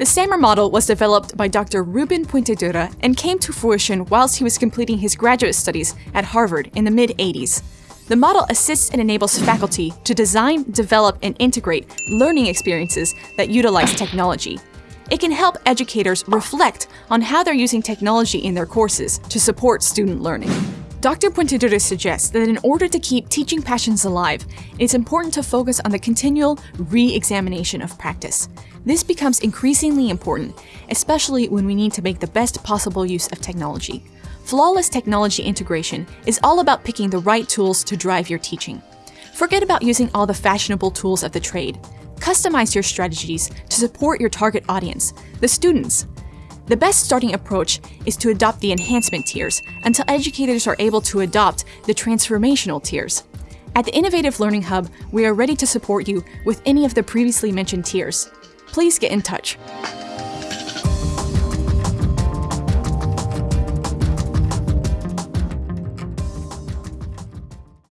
The SAMR model was developed by Dr. Ruben Puentedura and came to fruition whilst he was completing his graduate studies at Harvard in the mid-80s. The model assists and enables faculty to design, develop, and integrate learning experiences that utilize technology. It can help educators reflect on how they're using technology in their courses to support student learning. Dr. Puentedura suggests that in order to keep teaching passions alive, it's important to focus on the continual re-examination of practice. This becomes increasingly important, especially when we need to make the best possible use of technology. Flawless technology integration is all about picking the right tools to drive your teaching. Forget about using all the fashionable tools of the trade. Customize your strategies to support your target audience, the students. The best starting approach is to adopt the enhancement tiers until educators are able to adopt the transformational tiers. At the Innovative Learning Hub, we are ready to support you with any of the previously mentioned tiers. Please get in touch.